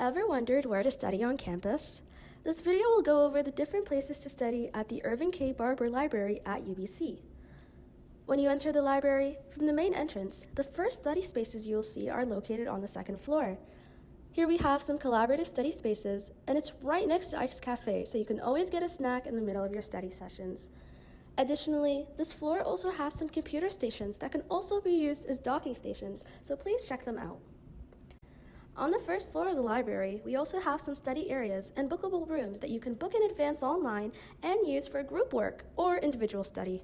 Ever wondered where to study on campus? This video will go over the different places to study at the Irving K. Barber Library at UBC. When you enter the library, from the main entrance, the first study spaces you will see are located on the second floor. Here we have some collaborative study spaces, and it's right next to Ike's Cafe, so you can always get a snack in the middle of your study sessions. Additionally, this floor also has some computer stations that can also be used as docking stations, so please check them out. On the first floor of the library, we also have some study areas and bookable rooms that you can book in advance online and use for group work or individual study.